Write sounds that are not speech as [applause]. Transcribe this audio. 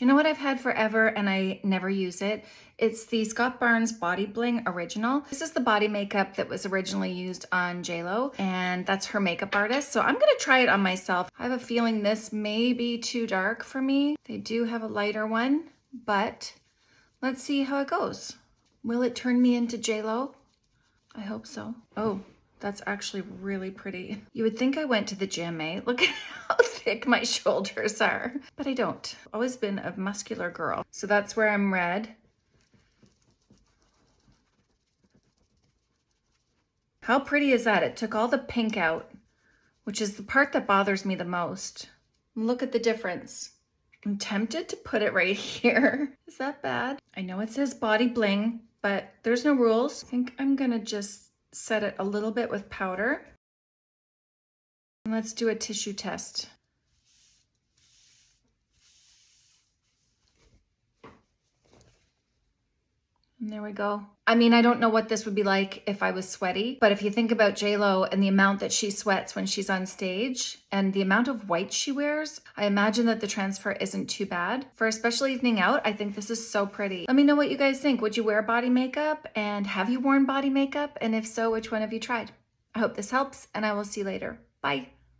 You know what I've had forever and I never use it? It's the Scott Barnes Body Bling Original. This is the body makeup that was originally used on JLo and that's her makeup artist. So I'm gonna try it on myself. I have a feeling this may be too dark for me. They do have a lighter one, but let's see how it goes. Will it turn me into JLo? I hope so. Oh, that's actually really pretty. You would think I went to the gym, eh? [laughs] Look at how thick my shoulders are, but I don't. Always been a muscular girl. So that's where I'm red. How pretty is that? It took all the pink out, which is the part that bothers me the most. Look at the difference. I'm tempted to put it right [laughs] here. Is that bad? I know it says body bling, but there's no rules. I think I'm gonna just set it a little bit with powder. And let's do a tissue test. And there we go. I mean, I don't know what this would be like if I was sweaty, but if you think about JLo and the amount that she sweats when she's on stage and the amount of white she wears, I imagine that the transfer isn't too bad. For a special evening out, I think this is so pretty. Let me know what you guys think. Would you wear body makeup and have you worn body makeup? And if so, which one have you tried? I hope this helps and I will see you later. Bye.